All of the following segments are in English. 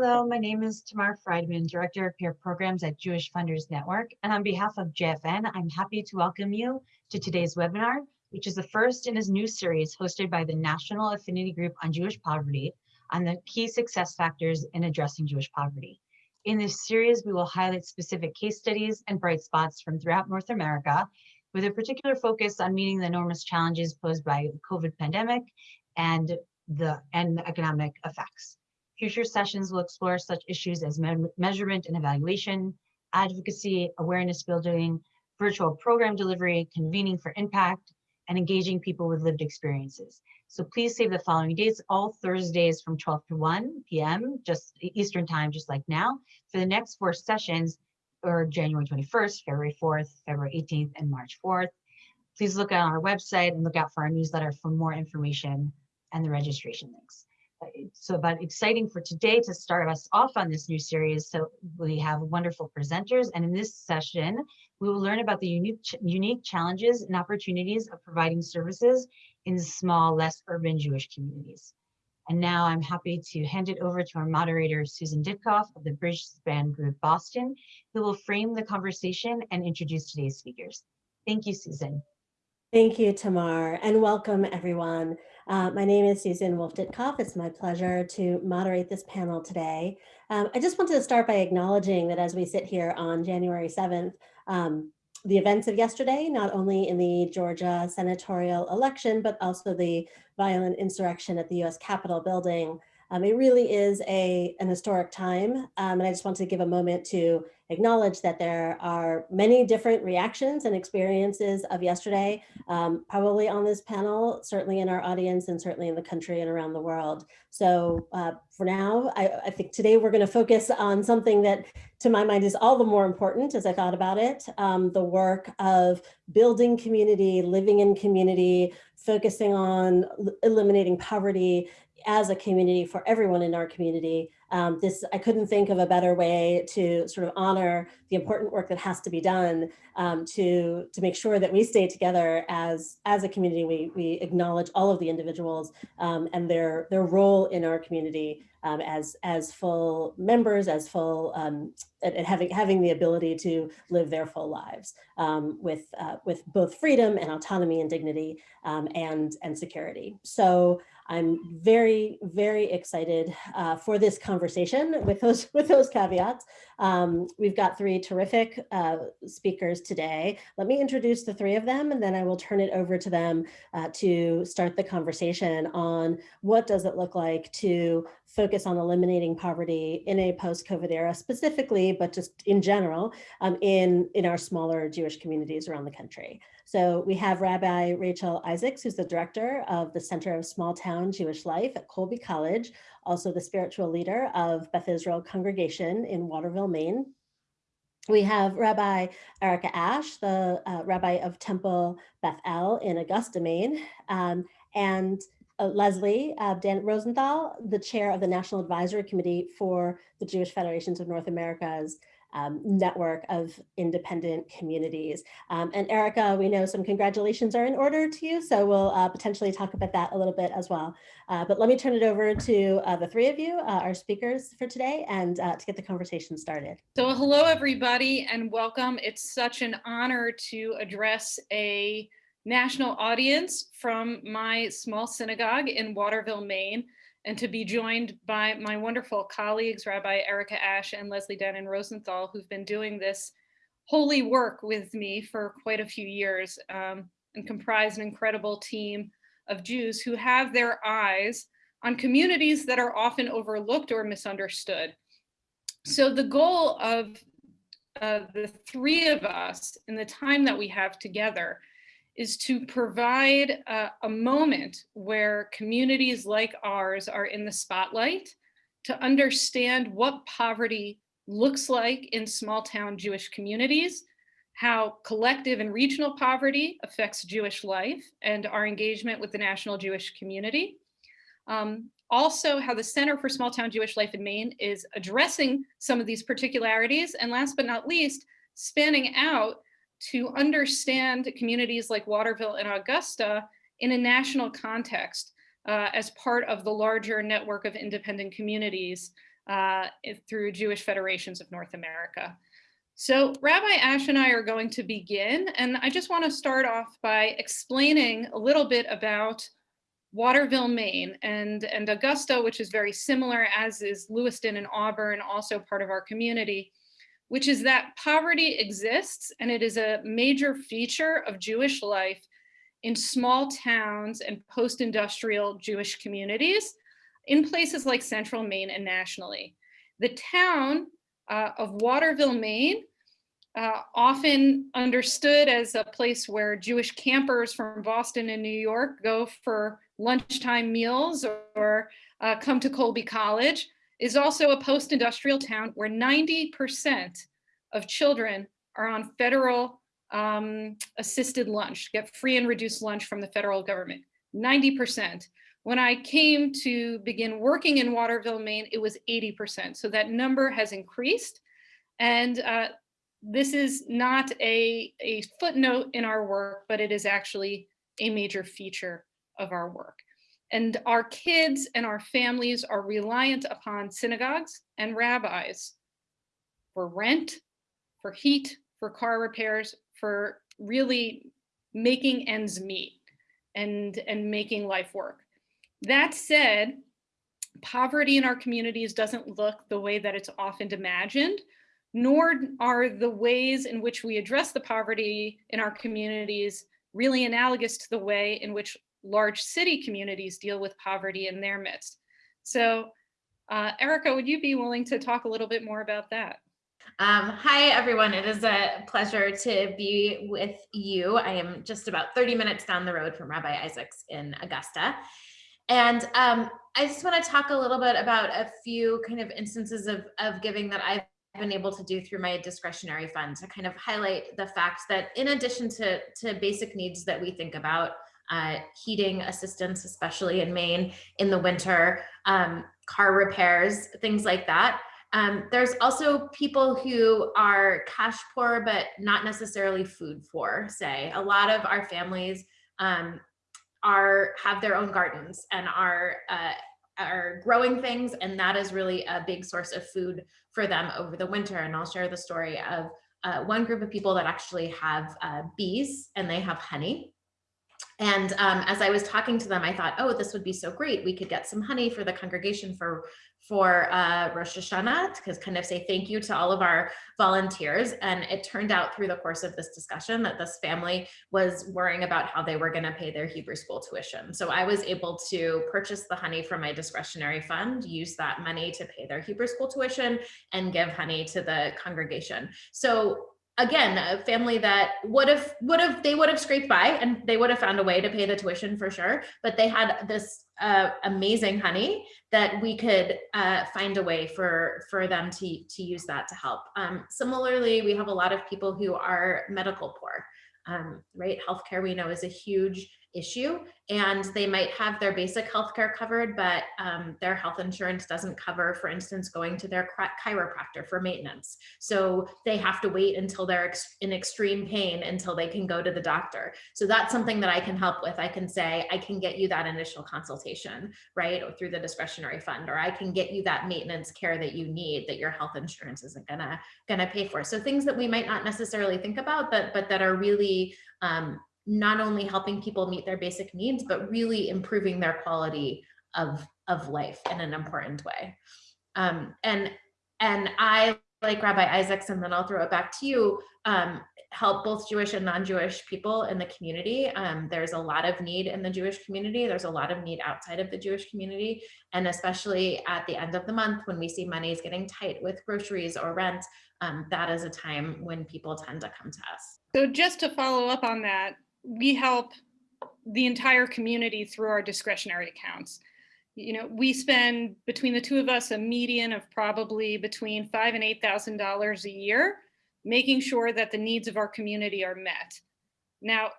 Hello, my name is Tamar Friedman, Director of Peer Programs at Jewish Funders Network. And on behalf of JFN, I'm happy to welcome you to today's webinar, which is the first in his new series hosted by the National Affinity Group on Jewish Poverty on the key success factors in addressing Jewish poverty. In this series, we will highlight specific case studies and bright spots from throughout North America, with a particular focus on meeting the enormous challenges posed by the COVID pandemic and the, and the economic effects. Future sessions will explore such issues as me measurement and evaluation, advocacy, awareness building, virtual program delivery, convening for impact, and engaging people with lived experiences. So please save the following dates, all Thursdays from 12 to 1 p.m., just Eastern time, just like now, for the next four sessions, or January 21st, February 4th, February 18th, and March 4th. Please look at our website and look out for our newsletter for more information and the registration links so about exciting for today to start us off on this new series. So we have wonderful presenters and in this session, we will learn about the unique, unique challenges and opportunities of providing services in small, less urban Jewish communities. And now I'm happy to hand it over to our moderator, Susan Ditkoff of the Bridgespan Group Boston, who will frame the conversation and introduce today's speakers. Thank you, Susan. Thank you, Tamar, and welcome everyone. Uh, my name is Susan Wolf-Ditkoff. It's my pleasure to moderate this panel today. Um, I just wanted to start by acknowledging that as we sit here on January 7th, um, the events of yesterday, not only in the Georgia senatorial election, but also the violent insurrection at the US Capitol building. Um, it really is a, an historic time. Um, and I just want to give a moment to acknowledge that there are many different reactions and experiences of yesterday, um, probably on this panel, certainly in our audience and certainly in the country and around the world. So uh, for now, I, I, think today we're gonna focus on something that to my mind is all the more important as I thought about it, um, the work of building community, living in community, focusing on eliminating poverty as a community for everyone in our community. Um, this I couldn't think of a better way to sort of honor the important work that has to be done um, to to make sure that we stay together as as a community. We we acknowledge all of the individuals um, and their their role in our community um, as as full members, as full um, and, and, having having the ability to live their full lives um, with uh, with both freedom and autonomy and dignity and and security. So. I'm very, very excited uh, for this conversation with those with those caveats. Um, we've got three terrific uh, speakers today. Let me introduce the three of them and then I will turn it over to them uh, to start the conversation on what does it look like to focus on eliminating poverty in a post-COVID era specifically, but just in general um, in, in our smaller Jewish communities around the country. So we have Rabbi Rachel Isaacs, who's the director of the Center of Small Town Jewish Life at Colby College, also the spiritual leader of Beth Israel Congregation in Waterville, Maine. We have Rabbi Erica Ash, the uh, Rabbi of Temple Beth El in Augusta, Maine, um, and uh, Leslie uh, Dan Rosenthal, the chair of the National Advisory Committee for the Jewish Federations of North America's um, network of independent communities. Um, and Erica, we know some congratulations are in order to you, so we'll uh, potentially talk about that a little bit as well. Uh, but let me turn it over to uh, the three of you, uh, our speakers for today, and uh, to get the conversation started. So hello, everybody, and welcome. It's such an honor to address a national audience from my small synagogue in Waterville, Maine and to be joined by my wonderful colleagues, Rabbi Erica Ash and Leslie Dannin Rosenthal, who've been doing this holy work with me for quite a few years um, and comprise an incredible team of Jews who have their eyes on communities that are often overlooked or misunderstood. So the goal of uh, the three of us in the time that we have together is to provide a, a moment where communities like ours are in the spotlight to understand what poverty looks like in small town Jewish communities, how collective and regional poverty affects Jewish life and our engagement with the national Jewish community. Um, also how the Center for Small Town Jewish Life in Maine is addressing some of these particularities. And last but not least, spanning out to understand communities like Waterville and Augusta in a national context uh, as part of the larger network of independent communities uh, through Jewish Federations of North America. So Rabbi Ash and I are going to begin, and I just want to start off by explaining a little bit about Waterville, Maine, and, and Augusta, which is very similar, as is Lewiston and Auburn, also part of our community, which is that poverty exists and it is a major feature of Jewish life in small towns and post-industrial Jewish communities in places like central Maine and nationally. The town uh, of Waterville, Maine, uh, often understood as a place where Jewish campers from Boston and New York go for lunchtime meals or uh, come to Colby College, is also a post-industrial town where 90% of children are on federal um, assisted lunch, get free and reduced lunch from the federal government, 90%. When I came to begin working in Waterville, Maine, it was 80%. So that number has increased. And uh, this is not a, a footnote in our work, but it is actually a major feature of our work. And our kids and our families are reliant upon synagogues and rabbis for rent, for heat, for car repairs, for really making ends meet and, and making life work. That said, poverty in our communities doesn't look the way that it's often imagined, nor are the ways in which we address the poverty in our communities really analogous to the way in which large city communities deal with poverty in their midst. So uh, Erica, would you be willing to talk a little bit more about that? Um, hi, everyone. It is a pleasure to be with you. I am just about 30 minutes down the road from Rabbi Isaacs in Augusta. And um, I just want to talk a little bit about a few kind of instances of, of giving that I've been able to do through my discretionary fund to kind of highlight the fact that in addition to, to basic needs that we think about, uh, heating assistance, especially in Maine in the winter, um, car repairs, things like that. Um, there's also people who are cash poor, but not necessarily food poor, say. A lot of our families um, are have their own gardens and are uh, are growing things and that is really a big source of food for them over the winter and I'll share the story of uh, one group of people that actually have uh, bees and they have honey and um, as I was talking to them, I thought, oh, this would be so great. We could get some honey for the congregation for for uh, Rosh Hashanah to kind of say thank you to all of our volunteers. And it turned out through the course of this discussion that this family was worrying about how they were going to pay their Hebrew school tuition. So I was able to purchase the honey from my discretionary fund, use that money to pay their Hebrew school tuition and give honey to the congregation. So again, a family that would have would have they would have scraped by and they would have found a way to pay the tuition for sure. But they had this uh, amazing honey that we could uh, find a way for for them to to use that to help. Um, similarly, we have a lot of people who are medical poor. Um, right, healthcare we know is a huge issue and they might have their basic health care covered, but um, their health insurance doesn't cover, for instance, going to their chiropractor for maintenance. So they have to wait until they're in extreme pain until they can go to the doctor. So that's something that I can help with. I can say, I can get you that initial consultation, right? Or through the discretionary fund, or I can get you that maintenance care that you need that your health insurance isn't gonna, gonna pay for. So things that we might not necessarily think about, but, but that are really um, not only helping people meet their basic needs, but really improving their quality of, of life in an important way. Um, and, and I, like Rabbi Isaacs, and then I'll throw it back to you, um, help both Jewish and non-Jewish people in the community. Um, there's a lot of need in the Jewish community. There's a lot of need outside of the Jewish community. And especially at the end of the month when we see money is getting tight with groceries or rent, um, that is a time when people tend to come to us. So just to follow up on that, we help the entire community through our discretionary accounts. You know, we spend between the two of us a median of probably between five and eight thousand dollars a year, making sure that the needs of our community are met. Now,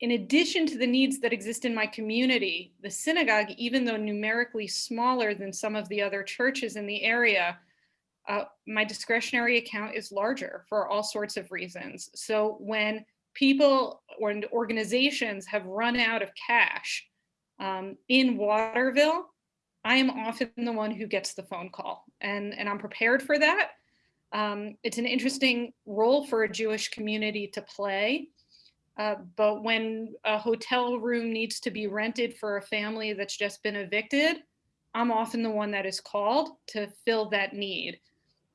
in addition to the needs that exist in my community, the synagogue, even though numerically smaller than some of the other churches in the area, uh, my discretionary account is larger for all sorts of reasons. So when people or organizations have run out of cash um, in Waterville, I am often the one who gets the phone call and, and I'm prepared for that. Um, it's an interesting role for a Jewish community to play. Uh, but when a hotel room needs to be rented for a family that's just been evicted, I'm often the one that is called to fill that need.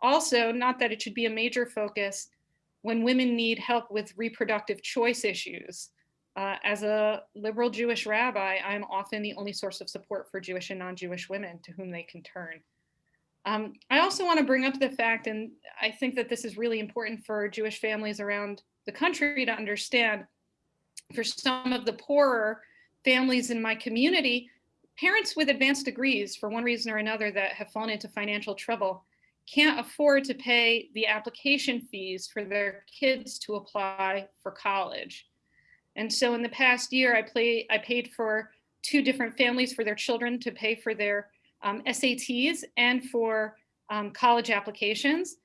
Also, not that it should be a major focus, when women need help with reproductive choice issues. Uh, as a liberal Jewish rabbi, I'm often the only source of support for Jewish and non-Jewish women to whom they can turn. Um, I also want to bring up the fact, and I think that this is really important for Jewish families around the country to understand, for some of the poorer families in my community, parents with advanced degrees, for one reason or another, that have fallen into financial trouble, can't afford to pay the application fees for their kids to apply for college. And so in the past year, I, play, I paid for two different families for their children to pay for their um, SATs and for um, college applications.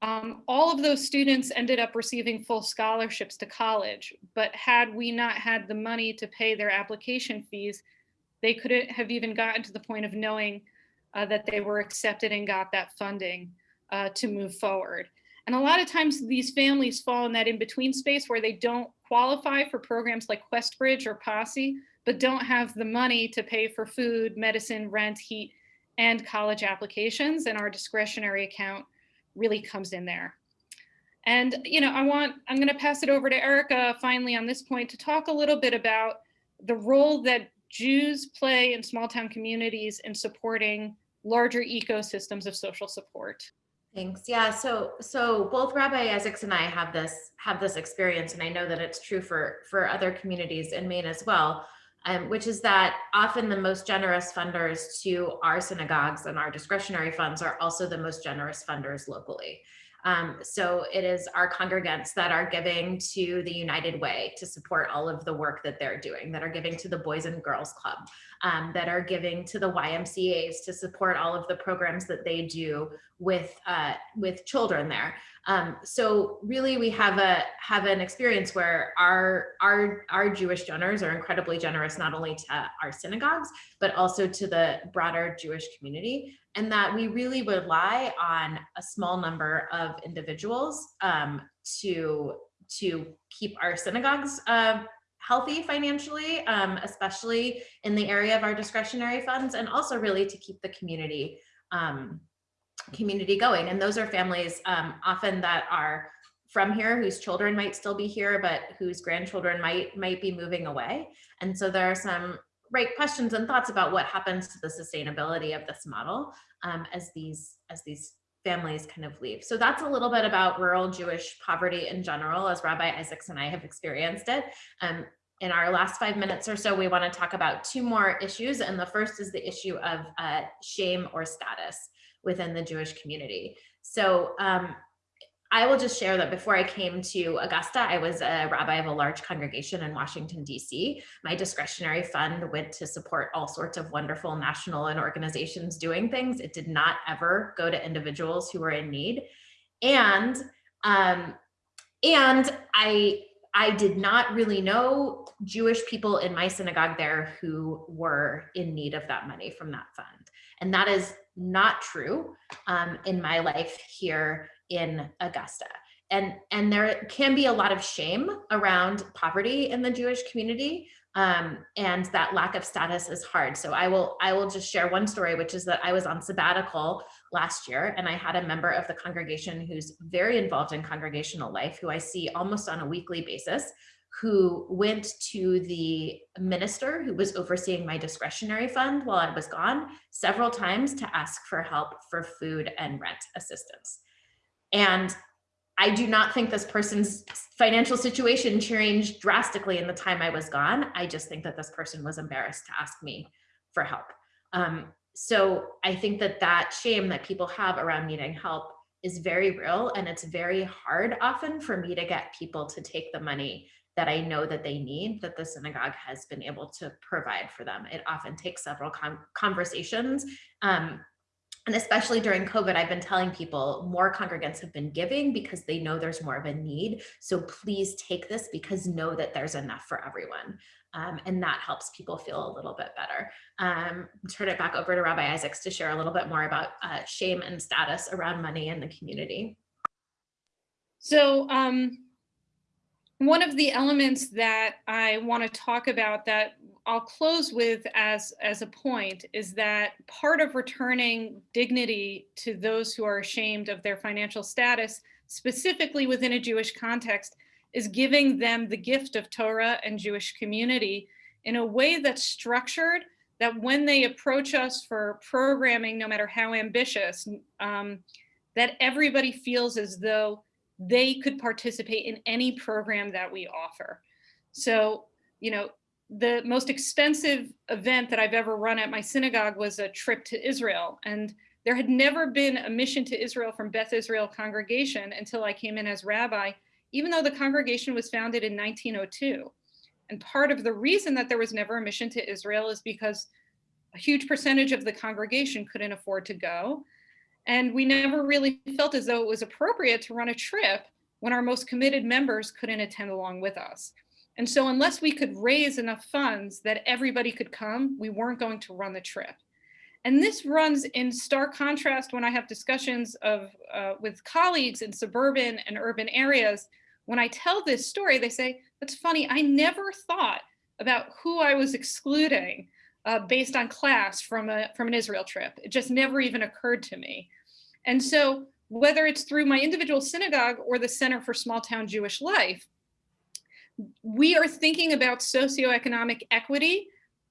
Um, all of those students ended up receiving full scholarships to college, but had we not had the money to pay their application fees, they couldn't have even gotten to the point of knowing uh, that they were accepted and got that funding uh, to move forward. And a lot of times these families fall in that in-between space where they don't qualify for programs like QuestBridge or Posse, but don't have the money to pay for food, medicine, rent, heat, and college applications. And our discretionary account really comes in there. And, you know, I want, I'm gonna pass it over to Erica finally on this point to talk a little bit about the role that Jews play in small town communities in supporting larger ecosystems of social support. Thanks. Yeah. So so both Rabbi Isaacs and I have this have this experience, and I know that it's true for for other communities in Maine as well. Um, which is that often the most generous funders to our synagogues and our discretionary funds are also the most generous funders locally. Um, so it is our congregants that are giving to the United Way to support all of the work that they're doing, that are giving to the Boys and Girls Club, um, that are giving to the YMCA's to support all of the programs that they do with uh, with children there. Um, so really, we have a have an experience where our our our Jewish donors are incredibly generous, not only to our synagogues but also to the broader Jewish community and that we really rely on a small number of individuals um, to to keep our synagogues uh, healthy financially, um, especially in the area of our discretionary funds, and also really to keep the community um, community going. And those are families um, often that are from here whose children might still be here, but whose grandchildren might might be moving away. And so there are some right questions and thoughts about what happens to the sustainability of this model um, as these as these families kind of leave. So that's a little bit about rural Jewish poverty in general, as Rabbi Isaacs and I have experienced it. Um, in our last five minutes or so, we want to talk about two more issues. And the first is the issue of uh, shame or status within the Jewish community. So um, I will just share that before I came to Augusta, I was a rabbi of a large congregation in Washington, DC. My discretionary fund went to support all sorts of wonderful national and organizations doing things. It did not ever go to individuals who were in need. And, um, and I, I did not really know Jewish people in my synagogue there who were in need of that money from that fund. And that is not true um, in my life here in Augusta. And, and there can be a lot of shame around poverty in the Jewish community. Um, and that lack of status is hard. So I will I will just share one story, which is that I was on sabbatical last year and I had a member of the congregation who's very involved in congregational life, who I see almost on a weekly basis, who went to the minister who was overseeing my discretionary fund while I was gone several times to ask for help for food and rent assistance. And I do not think this person's financial situation changed drastically in the time I was gone. I just think that this person was embarrassed to ask me for help. Um, so I think that that shame that people have around needing help is very real and it's very hard often for me to get people to take the money that I know that they need that the synagogue has been able to provide for them. It often takes several conversations um, And especially during COVID, I've been telling people more congregants have been giving because they know there's more of a need. So please take this because know that there's enough for everyone. Um, and that helps people feel a little bit better. Um, turn it back over to Rabbi Isaacs to share a little bit more about uh, shame and status around money in the community. So um, one of the elements that I want to talk about that I'll close with as, as a point is that part of returning dignity to those who are ashamed of their financial status, specifically within a Jewish context, is giving them the gift of Torah and Jewish community in a way that's structured that when they approach us for programming, no matter how ambitious, um, that everybody feels as though they could participate in any program that we offer. So, you know, the most expensive event that I've ever run at my synagogue was a trip to Israel. And there had never been a mission to Israel from Beth Israel congregation until I came in as rabbi, even though the congregation was founded in 1902. And part of the reason that there was never a mission to Israel is because a huge percentage of the congregation couldn't afford to go. And we never really felt as though it was appropriate to run a trip when our most committed members couldn't attend along with us. And so unless we could raise enough funds that everybody could come, we weren't going to run the trip. And this runs in stark contrast when I have discussions of uh, with colleagues in suburban and urban areas. When I tell this story, they say, that's funny, I never thought about who I was excluding uh, based on class from, a, from an Israel trip. It just never even occurred to me. And so whether it's through my individual synagogue or the Center for Small Town Jewish Life, we are thinking about socioeconomic equity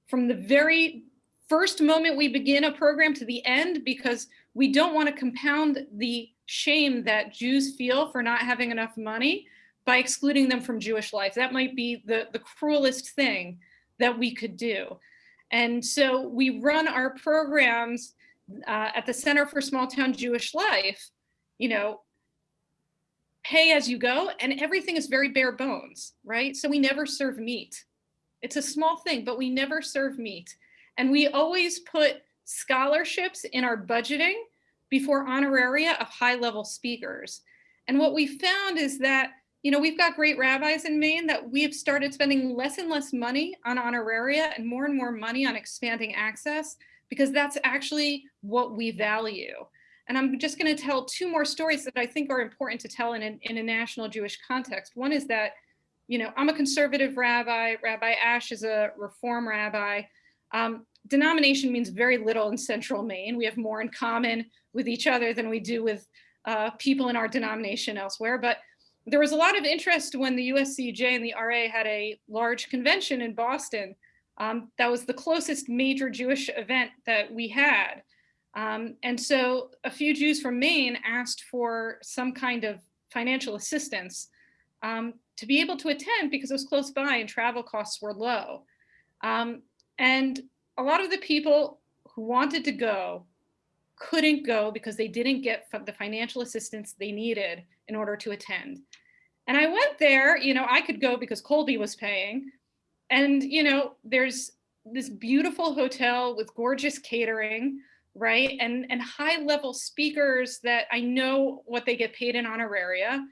from the very first moment we begin a program to the end because we don't want to compound the shame that Jews feel for not having enough money by excluding them from Jewish life. That might be the, the cruelest thing that we could do. And so we run our programs uh, at the Center for Small Town Jewish Life, you know, pay as you go and everything is very bare bones, right? So we never serve meat. It's a small thing, but we never serve meat. And we always put scholarships in our budgeting before honoraria of high level speakers. And what we found is that you know, we've got great rabbis in Maine that we have started spending less and less money on honoraria and more and more money on expanding access because that's actually what we value. And I'm just going to tell two more stories that I think are important to tell in a, in a national Jewish context. One is that, you know, I'm a conservative rabbi. Rabbi Ash is a reform rabbi. Um, denomination means very little in central Maine. We have more in common with each other than we do with uh, people in our denomination elsewhere. But there was a lot of interest when the USCJ and the RA had a large convention in Boston. Um, that was the closest major Jewish event that we had. Um, and so a few Jews from Maine asked for some kind of financial assistance um, to be able to attend because it was close by and travel costs were low. Um, and a lot of the people who wanted to go couldn't go because they didn't get the financial assistance they needed in order to attend. And I went there, you know, I could go because Colby was paying. And, you know, there's this beautiful hotel with gorgeous catering, right? And, and high level speakers that I know what they get paid in honoraria.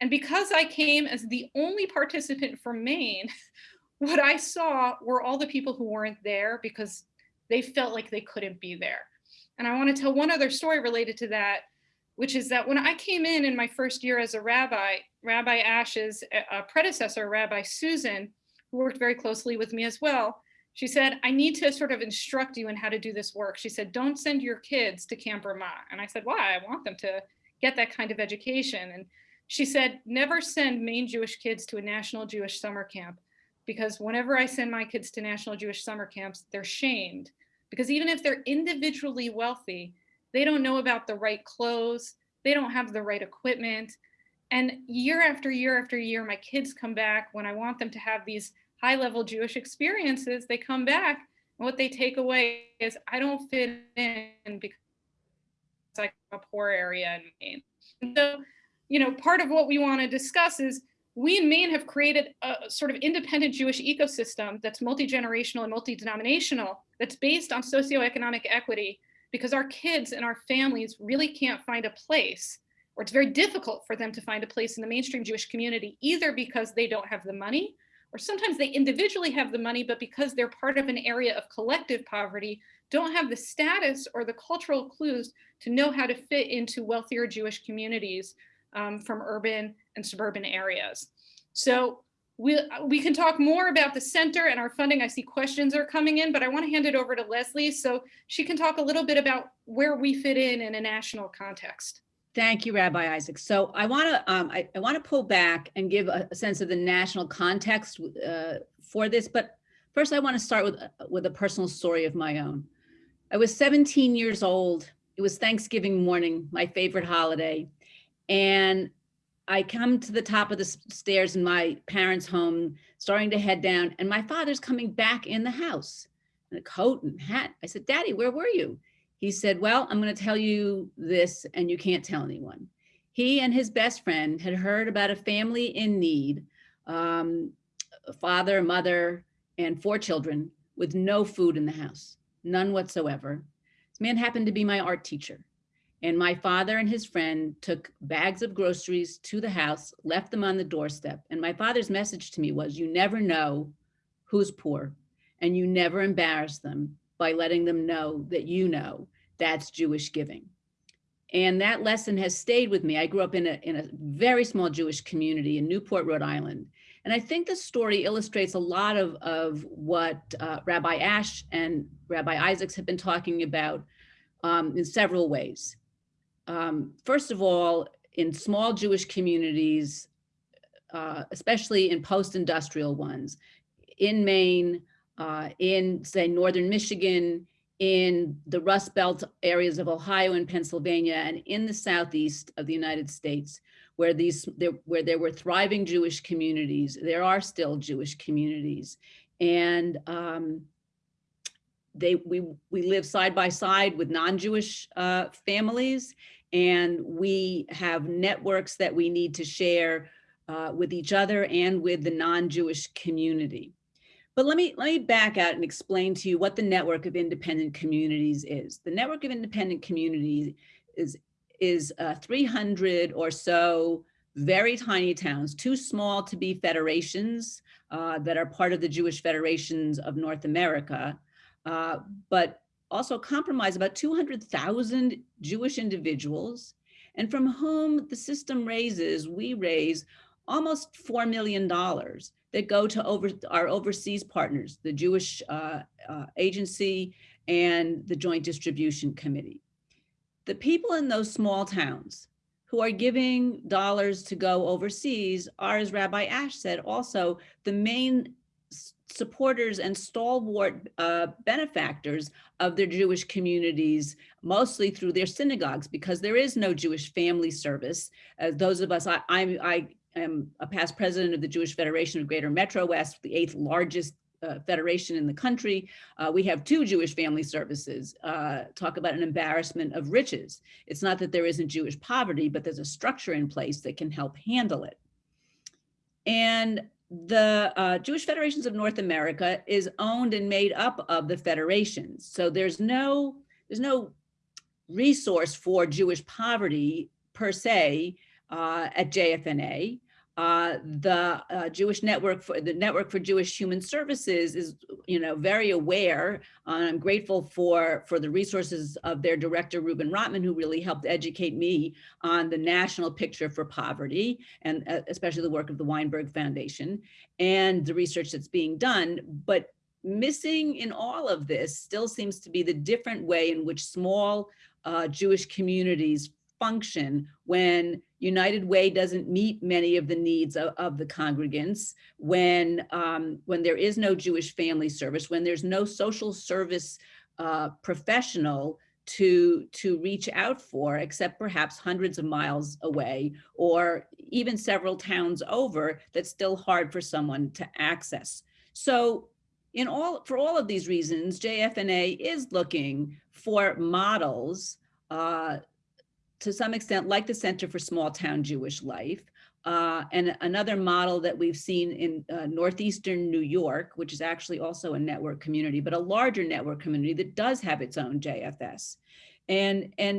And because I came as the only participant from Maine, what I saw were all the people who weren't there because they felt like they couldn't be there. And I want to tell one other story related to that, which is that when I came in in my first year as a rabbi, Rabbi Ash's uh, predecessor, Rabbi Susan, who worked very closely with me as well, she said, I need to sort of instruct you in how to do this work. She said, don't send your kids to Camp Ramah. And I said, why? I want them to get that kind of education. And she said, never send Maine Jewish kids to a National Jewish summer camp because whenever I send my kids to National Jewish summer camps, they're shamed because even if they're individually wealthy, they don't know about the right clothes, they don't have the right equipment. And year after year after year, my kids come back when I want them to have these high level Jewish experiences, they come back and what they take away is I don't fit in because it's like a poor area in Maine. So, you know, part of what we want to discuss is we in Maine have created a sort of independent Jewish ecosystem that's multi-generational and multi-denominational, that's based on socioeconomic equity. because our kids and our families really can't find a place or it's very difficult for them to find a place in the mainstream Jewish community, either because they don't have the money, or sometimes they individually have the money, but because they're part of an area of collective poverty, don't have the status or the cultural clues to know how to fit into wealthier Jewish communities um, from urban and suburban areas. So we, we can talk more about the center and our funding. I see questions are coming in, but I want to hand it over to Leslie so she can talk a little bit about where we fit in in a national context. Thank you, Rabbi Isaac. So I want to um, I, I want to pull back and give a, sense of the national context uh, for this. But first, I want to start with with a personal story of my own. I was 17 years old. It was Thanksgiving morning, my favorite holiday, and I come to the top of the stairs in my parents' home, starting to head down, and my father's coming back in the house in a coat and hat. I said, "Daddy, where were you?" He said, well, I'm going to tell you this and you can't tell anyone. He and his best friend had heard about a family in need, um, a father, mother, and four children with no food in the house, none whatsoever. This man happened to be my art teacher. And my father and his friend took bags of groceries to the house, left them on the doorstep. And my father's message to me was, you never know who's poor and you never embarrass them by letting them know that you know that's Jewish giving. And that lesson has stayed with me. I grew up in a, in a very small Jewish community in Newport, Rhode Island. And I think this story illustrates a lot of, of what uh, Rabbi Ash and Rabbi Isaacs have been talking about um, in several ways. Um, first of all, in small Jewish communities, uh, especially in post-industrial ones, in Maine, uh, in say Northern Michigan, in the Rust Belt areas of Ohio and Pennsylvania, and in the Southeast of the United States, where these there, where there were thriving Jewish communities, there are still Jewish communities, and um, they we we live side by side with non-Jewish uh, families, and we have networks that we need to share uh, with each other and with the non-Jewish community. But let me let me back out and explain to you what the network of independent communities is. The network of independent communities is is uh, 300 or so very tiny towns, too small to be federations uh, that are part of the Jewish Federations of North America, uh, but also comprise about 200,000 Jewish individuals, and from whom the system raises, we raise almost $4 million that go to over our overseas partners, the Jewish uh, uh, Agency and the Joint Distribution Committee. The people in those small towns who are giving dollars to go overseas are, as Rabbi Ash said, also the main supporters and stalwart uh, benefactors of their Jewish communities, mostly through their synagogues, because there is no Jewish family service. Uh, those of us, I, I, I am a past president of the Jewish Federation of Greater Metro West, the eighth largest uh, federation in the country. Uh, we have two Jewish family services. Uh, talk about an embarrassment of riches. It's not that there isn't Jewish poverty, but there's a structure in place that can help handle it. And the uh, Jewish Federations of North America is owned and made up of the federations. So there's no, there's no resource for Jewish poverty per se uh, at JFNA. Uh, the uh, Jewish Network for the Network for Jewish Human Services is, you know, very aware. And I'm grateful for for the resources of their director Reuben Rotman, who really helped educate me on the national picture for poverty, and uh, especially the work of the Weinberg Foundation and the research that's being done. But missing in all of this still seems to be the different way in which small uh, Jewish communities function when United Way doesn't meet many of the needs of, of the congregants, when, um, when there is no Jewish family service, when there's no social service uh, professional to, to reach out for, except perhaps hundreds of miles away, or even several towns over, that's still hard for someone to access. So in all, for all of these reasons, JFNA is looking for models uh, to some extent, like the Center for Small Town Jewish Life, Uh, and another model that we've seen in uh, Northeastern New York, which is actually also a network community, but a larger network community that does have its own JFS. And, and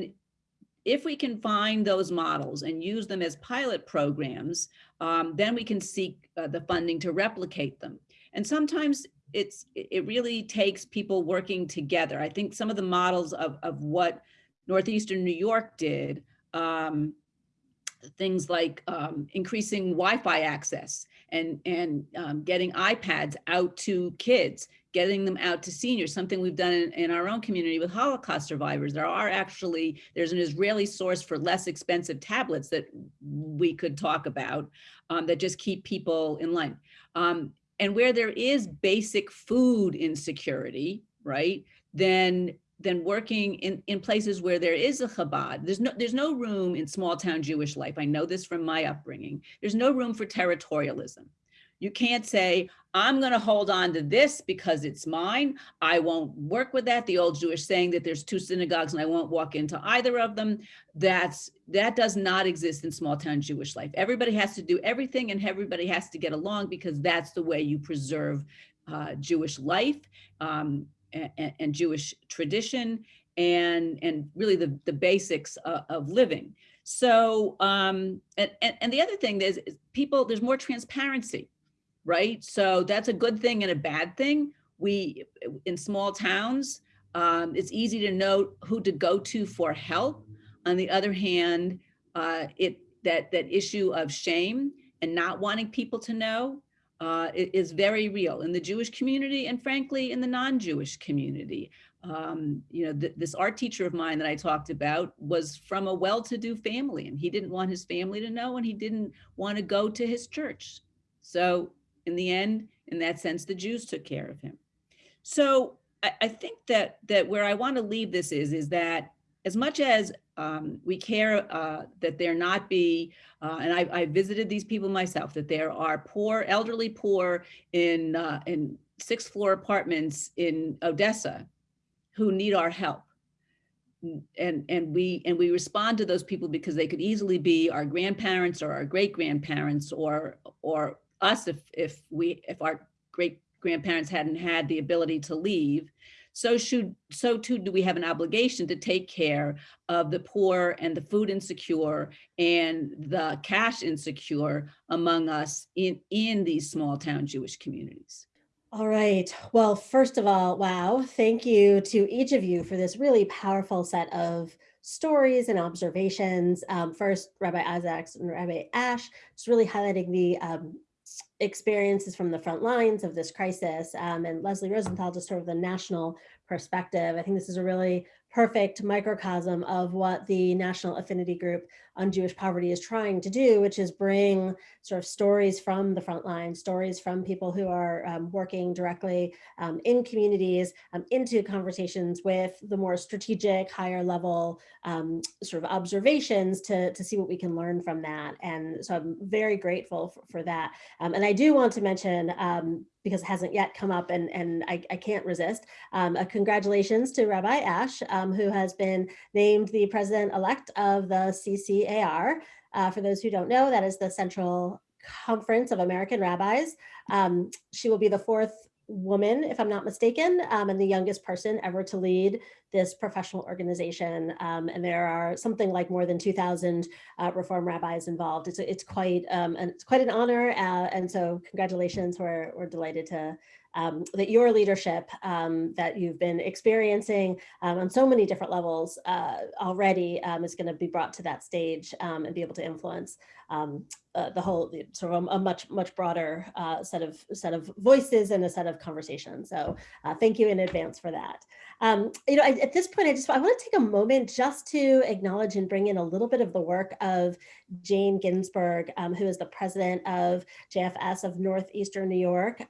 if we can find those models and use them as pilot programs, um, then we can seek uh, the funding to replicate them. And sometimes it's it really takes people working together. I think some of the models of, of what Northeastern New York did, um, things like um, increasing Wi-Fi access and, and um, getting iPads out to kids, getting them out to seniors, something we've done in, in, our own community with Holocaust survivors. There are actually, there's an Israeli source for less expensive tablets that we could talk about um, that just keep people in line. Um, and where there is basic food insecurity, right, then then working in, in places where there is a Chabad. There's no, there's no room in small town Jewish life. I know this from my upbringing. There's no room for territorialism. You can't say, I'm going to hold on to this because it's mine. I won't work with that. The old Jewish saying that there's two synagogues and I won't walk into either of them. That's that does not exist in small town Jewish life. Everybody has to do everything and everybody has to get along because that's the way you preserve uh, Jewish life um, and, and, Jewish tradition and, and really the, the basics of, of living. So, um, and, and, and the other thing is, is people, there's more transparency right? So that's a good thing and a bad thing. We, in small towns, um, it's easy to know who to go to for help. On the other hand, uh, it that that issue of shame and not wanting people to know uh, is very real in the Jewish community and frankly in the non-Jewish community. Um, you know, th this art teacher of mine that I talked about was from a well-to-do family and he didn't want his family to know and he didn't want to go to his church. So in the end, in that sense, the Jews took care of him. So I, I think that that where I want to leave this is, is that as much as um, we care uh, that there not be, uh, and I, I, visited these people myself, that there are poor, elderly poor in, uh, in sixth floor apartments in Odessa who need our help. And, and we and we respond to those people because they could easily be our grandparents or our great grandparents or or us if if we if our great grandparents hadn't had the ability to leave so should so too do we have an obligation to take care of the poor and the food insecure and the cash insecure among us in in these small town Jewish communities. All right. Well, first of all, wow, thank you to each of you for this really powerful set of stories and observations. Um, first, Rabbi Isaacs and Rabbi Ash, just really highlighting the um, experiences from the front lines of this crisis um, and Leslie Rosenthal just sort of the national perspective. I think this is a really perfect microcosm of what the National Affinity Group on Jewish Poverty is trying to do, which is bring sort of stories from the front line, stories from people who are um, working directly um, in communities um, into conversations with the more strategic, higher level um, sort of observations to, to see what we can learn from that. And so I'm very grateful for, for that. Um, and I do want to mention um, because it hasn't yet come up and, and I, I can't resist. Um, congratulations to Rabbi Ash, um, who has been named the president-elect of the CCAR. Uh, for those who don't know, that is the Central Conference of American Rabbis. Um, she will be the fourth woman, if I'm not mistaken, um, and the youngest person ever to lead this professional organization. Um, and there are something like more than 2000 uh, reform rabbis involved. It's, it's quite um, and it's quite an honor. Uh, and so congratulations, we're, we're delighted to um, that your leadership um, that you've been experiencing um, on so many different levels uh, already um, is going to be brought to that stage um, and be able to influence um, uh, the whole sort of a, much much broader uh, set of set of voices and a set of conversations. So uh, thank you in advance for that. You know, I, at this point, I just I want to take a moment just to acknowledge and bring in a little bit of the work of Jane Ginsburg, who is the president of JFS of Northeastern New York.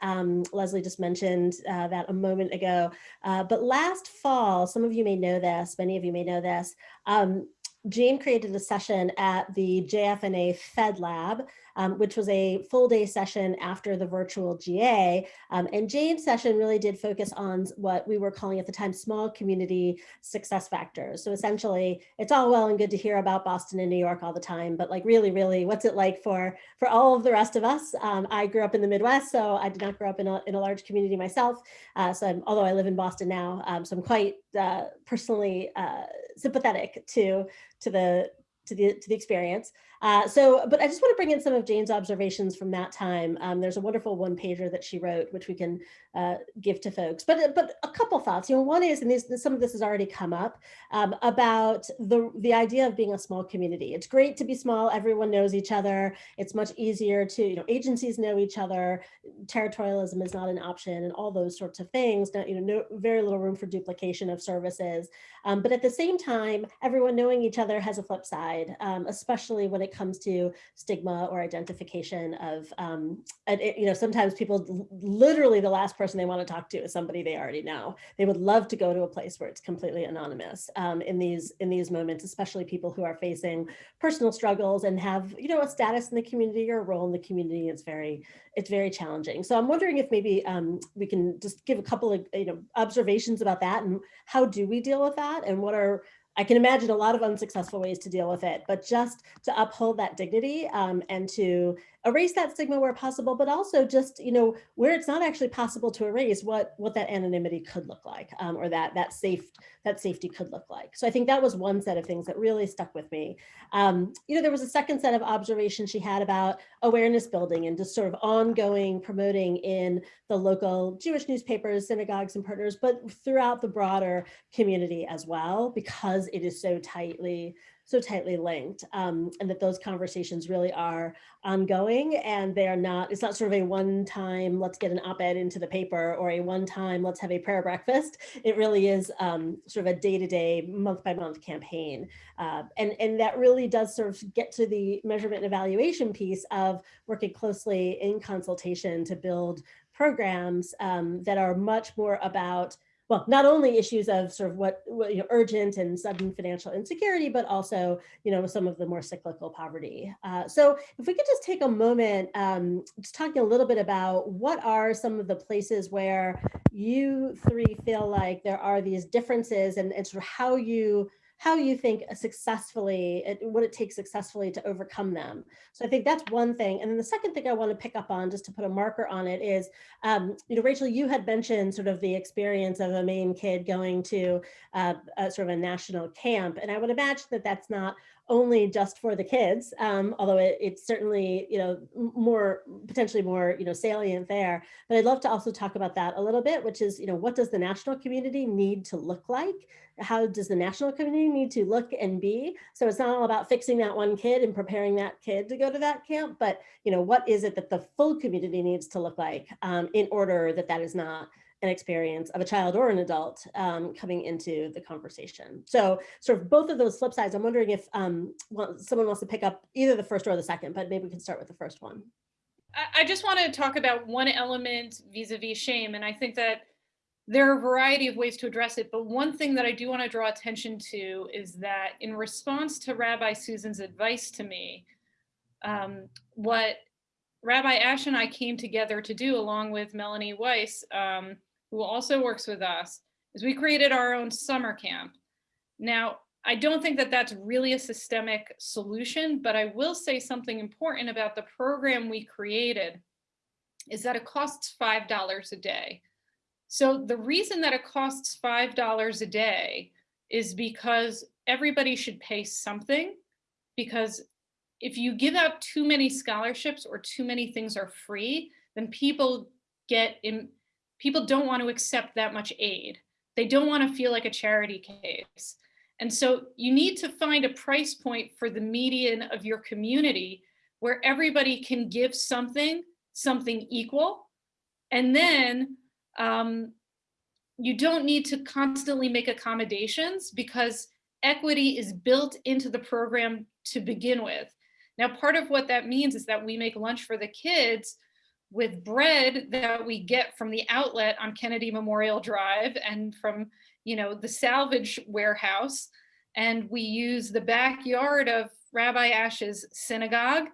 Leslie just mentioned uh, that a moment ago. Uh, but last fall, some of you may know this, many of you may know this, um, Jane created a session at the JFNA Fed Lab, um, which was a full day session after the virtual GA. Um, and Jane's session really did focus on what we were calling at the time small community success factors. So essentially, it's all well and good to hear about Boston and New York all the time, but like really, really, what's it like for for all of the rest of us? Um, I grew up in the Midwest, so I did not grow up in a, in a large community myself. Uh, so I'm, although I live in Boston now, um, so I'm quite uh, personally uh, sympathetic to to the to the to the experience. Uh, so, but I just want to bring in some of Jane's observations from that time. Um, there's a wonderful one pager that she wrote, which we can uh, give to folks. But but a couple thoughts. You know, one is, and these, some of this has already come up um, about the the idea of being a small community. It's great to be small. Everyone knows each other. It's much easier to you know agencies know each other. Territorialism is not an option, and all those sorts of things. you know, no, very little room for duplication of services. Um, but at the same time, everyone knowing each other has a flip side, um, especially when it it comes to stigma or identification of, um, it, you know, sometimes people literally the last person they want to talk to is somebody they already know. They would love to go to a place where it's completely anonymous um, in these in these moments, especially people who are facing personal struggles and have, you know, a status in the community or a role in the community. It's very, it's very challenging. So I'm wondering if maybe um, we can just give a couple of, you know, observations about that and how do we deal with that and what are I can imagine a lot of unsuccessful ways to deal with it, but just to uphold that dignity um, and to erase that stigma where possible, but also just, you know, where it's not actually possible to erase what what that anonymity could look like um, or that that safe that safety could look like. So I think that was one set of things that really stuck with me. Um, you know, there was a second set of observations she had about awareness building and just sort of ongoing promoting in the local Jewish newspapers, synagogues and partners, but throughout the broader community as well, because it is so tightly so tightly linked um, and that those conversations really are ongoing and they are not, it's not sort of a one time, let's get an op-ed into the paper or a one time, let's have a prayer breakfast. It really is um, sort of a day-to-day, month by month campaign. Uh, and, and that really does sort of get to the measurement and evaluation piece of working closely in consultation to build programs um, that are much more about well, not only issues of sort of what, what, you know, urgent and sudden financial insecurity, but also, you know, some of the more cyclical poverty. Uh, so if we could just take a moment, um, just talking a little bit about what are some of the places where you three feel like there are these differences and, and sort of how you how you think successfully, what it takes successfully to overcome them. So I think that's one thing. And then the second thing I want to pick up on, just to put a marker on it is, um, you know, Rachel, you had mentioned sort of the experience of a Maine kid going to uh, a, sort of a national camp. And I would imagine that that's not only just for the kids, um, although it, it's certainly, you know, more potentially more, you know, salient there. But I'd love to also talk about that a little bit, which is, you know, what does the national community need to look like? How does the national community need to look and be? So it's not all about fixing that one kid and preparing that kid to go to that camp, but, you know, what is it that the full community needs to look like um, in order that that is not an experience of a child or an adult um, coming into the conversation. So sort of both of those flip sides, I'm wondering if um, someone wants to pick up either the first or the second, but maybe we can start with the first one. I, I just want to talk about one element vis-a-vis -vis shame. And I think that there are a variety of ways to address it. But one thing that I do want to draw attention to is that in response to Rabbi Susan's advice to me, um, what Rabbi Asch and I came together to do along with Melanie Weiss um, who also works with us, is we created our own summer camp. Now, I don't think that that's really a systemic solution, but I will say something important about the program we created is that it costs $5 a day. So the reason that it costs $5 a day is because everybody should pay something because if you give out too many scholarships or too many things are free, then people get in, people don't want to accept that much aid. They don't want to feel like a charity case. And so you need to find a price point for the median of your community where everybody can give something, something equal. And then um, you don't need to constantly make accommodations because equity is built into the program to begin with. Now, part of what that means is that we make lunch for the kids, with bread that we get from the outlet on Kennedy Memorial Drive and from, you know, the salvage warehouse. And we use the backyard of Rabbi Asch's synagogue.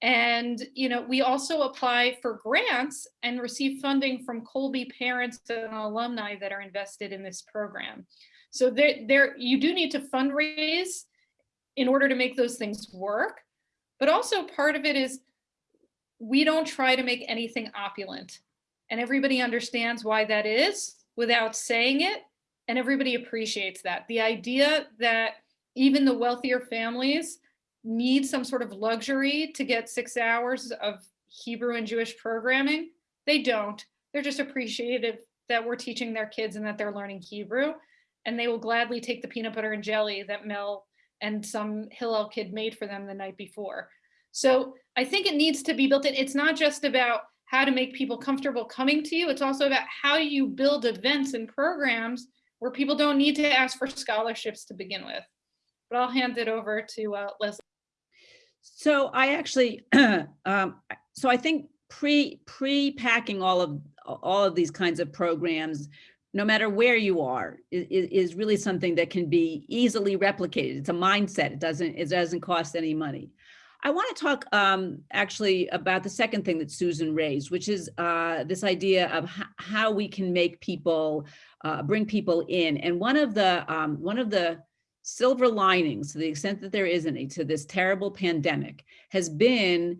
And, you know, we also apply for grants and receive funding from Colby parents and alumni that are invested in this program. So there, there you do need to fundraise in order to make those things work. But also part of it is we don't try to make anything opulent. And everybody understands why that is without saying it. And everybody appreciates that. The idea that even the wealthier families need some sort of luxury to get six hours of Hebrew and Jewish programming, they don't. They're just appreciative that we're teaching their kids and that they're learning Hebrew. And they will gladly take the peanut butter and jelly that Mel and some Hillel kid made for them the night before. So I think it needs to be built in. It's not just about how to make people comfortable coming to you. It's also about how you build events and programs where people don't need to ask for scholarships to begin with. But I'll hand it over to uh, Leslie. So I actually, um, so I think pre pre packing all of all of these kinds of programs, no matter where you are, is, is really something that can be easily replicated. It's a mindset. It doesn't it doesn't cost any money. I want to talk um, actually about the second thing that Susan raised, which is uh, this idea of how we can make people, uh, bring people in. And one of the um, one of the silver linings, to the extent that there is any, to this terrible pandemic, has been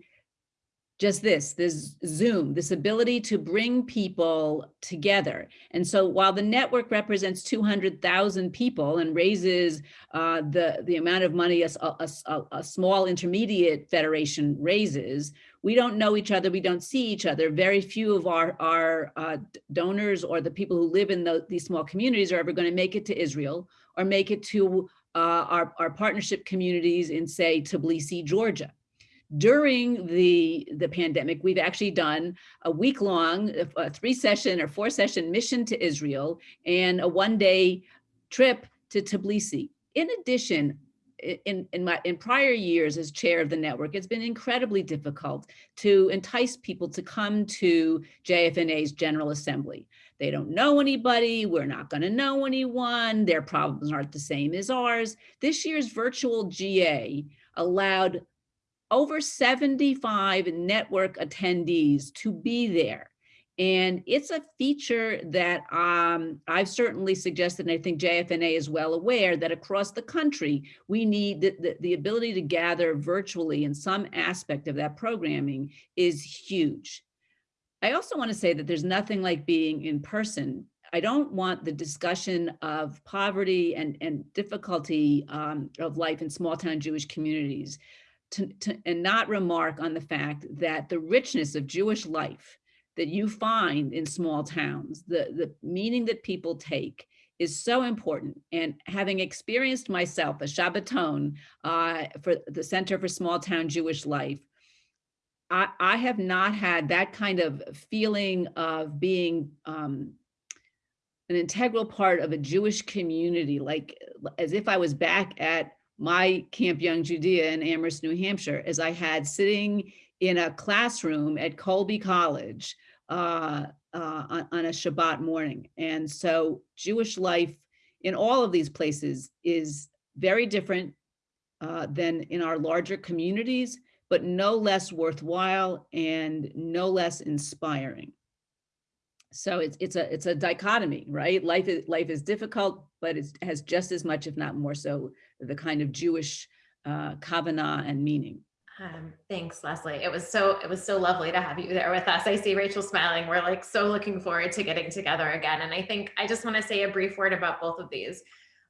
just this, this Zoom, this ability to bring people together. And so while the network represents 200,000 people and raises uh, the, the amount of money a, a, a, small intermediate federation raises, we don't know each other, we don't see each other. Very few of our, our uh, donors or the people who live in the, these small communities are ever gonna make it to Israel or make it to uh, our, our partnership communities in say Tbilisi, Georgia during the, the pandemic, we've actually done a week long, uh, a three session or four session mission to Israel and a one day trip to Tbilisi. In addition, in, in, my, in prior years as chair of the network, it's been incredibly difficult to entice people to come to JFNA's General Assembly. They don't know anybody, we're not gonna know anyone, their problems aren't the same as ours. This year's virtual GA allowed over 75 network attendees to be there. And it's a feature that um, I've certainly suggested, and I think JFNA is well aware that across the country, we need the, the, the ability to gather virtually in some aspect of that programming is huge. I also want to say that there's nothing like being in person. I don't want the discussion of poverty and, and difficulty um, of life in small town Jewish communities to, to, and not remark on the fact that the richness of Jewish life that you find in small towns, the, the meaning that people take is so important. And having experienced myself a Shabbaton uh, for the Center for Small Town Jewish Life, I, I have not had that kind of feeling of being um, an integral part of a Jewish community, like as if I was back at my Camp Young Judea in Amherst, New Hampshire, as I had sitting in a classroom at Colby College uh, uh, on, a Shabbat morning. And so Jewish life in all of these places is very different uh, than in our larger communities, but no less worthwhile and no less inspiring. So it's it's a it's a dichotomy, right? Life is life is difficult, but it has just as much, if not more so, the kind of Jewish uh, kavanah and meaning. Um, thanks, Leslie. It was so it was so lovely to have you there with us. I see Rachel smiling. We're like so looking forward to getting together again. And I think I just want to say a brief word about both of these.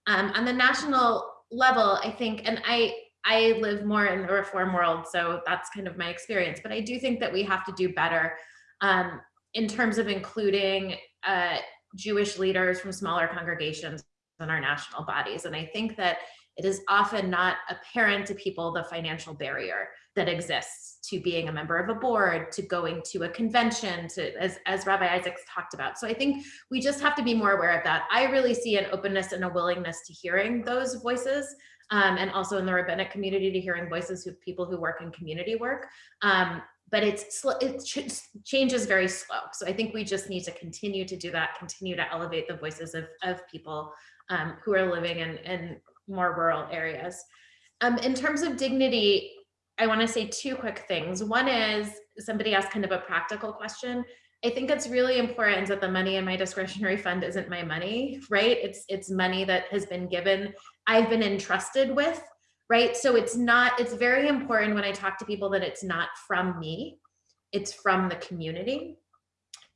Um, on the national level, I think, and I I live more in the reform world, so that's kind of my experience. But I do think that we have to do better um, in terms of including uh, Jewish leaders from smaller congregations in our national bodies. And I think that it is often not apparent to people the financial barrier that exists to being a member of a board, to going to a convention, to as, as Rabbi Isaacs talked about. So I think we just have to be more aware of that. I really see an openness and a willingness to hearing those voices um, and also in the rabbinic community to hearing voices of people who work in community work. Um, but it's it ch changes very slow. So I think we just need to continue to do that, continue to elevate the voices of, of people um, who are living in, in more rural areas. Um, in terms of dignity, I want to say two quick things. One is somebody asked kind of a practical question. I think it's really important that the money in my discretionary fund isn't my money, right? It's it's money that has been given, I've been entrusted with, right? So it's not, it's very important when I talk to people that it's not from me, it's from the community.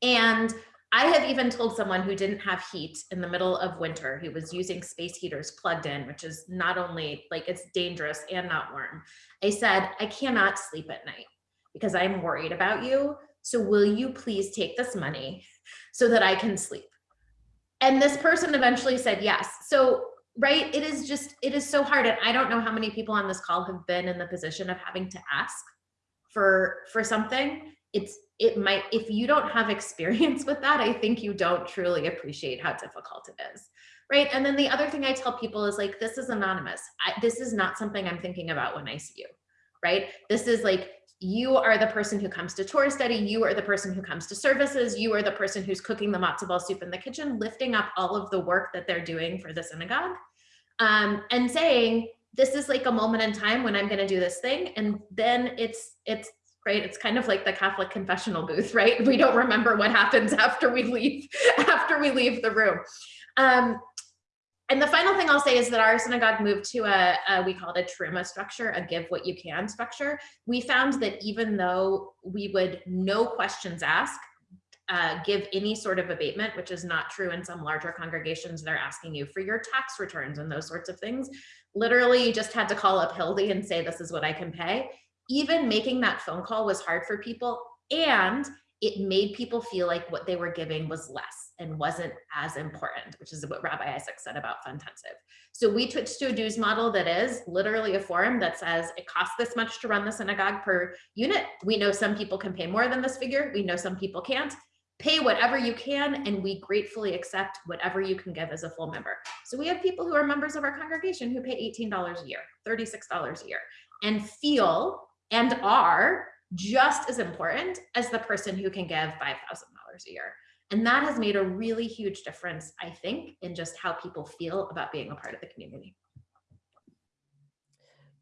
And I have even told someone who didn't have heat in the middle of winter, who was using space heaters plugged in, which is not only like it's dangerous and not warm. I said, I cannot sleep at night because I'm worried about you. So will you please take this money so that I can sleep? And this person eventually said yes. So, right, it is just, it is so hard. And I don't know how many people on this call have been in the position of having to ask for, for something. It's, it might, if you don't have experience with that, I think you don't truly appreciate how difficult it is. Right. And then the other thing I tell people is like, this is anonymous. I, this is not something I'm thinking about when I see you. Right. This is like, you are the person who comes to Torah study. You are the person who comes to services. You are the person who's cooking the matzo ball soup in the kitchen, lifting up all of the work that they're doing for the synagogue um, and saying, this is like a moment in time when I'm going to do this thing. And then it's, it's right? It's kind of like the Catholic confessional booth, right? We don't remember what happens after we leave, after we leave the room. Um, and the final thing I'll say is that our synagogue moved to a, a, we call it a terumah structure, a give what you can structure. We found that even though we would no questions asked, uh, give any sort of abatement, which is not true in some larger congregations. They're asking you for your tax returns and those sorts of things. Literally, you just had to call up Hildy and say, this is what I can pay. Even making that phone call was hard for people and it made people feel like what they were giving was less and wasn't as important, which is what Rabbi Isaac said about Funtensive. So we switched to a dues model that is literally a form that says it costs this much to run the synagogue per unit. We know some people can pay more than this figure. We know some people can't. Pay whatever you can, and we gratefully accept whatever you can give as a full member. So we have people who are members of our congregation who pay $18 a year, $36 a year, and feel and are just as important as the person who can give $5,000 a year. And that has made a really huge difference, I think, in just how people feel about being a part of the community.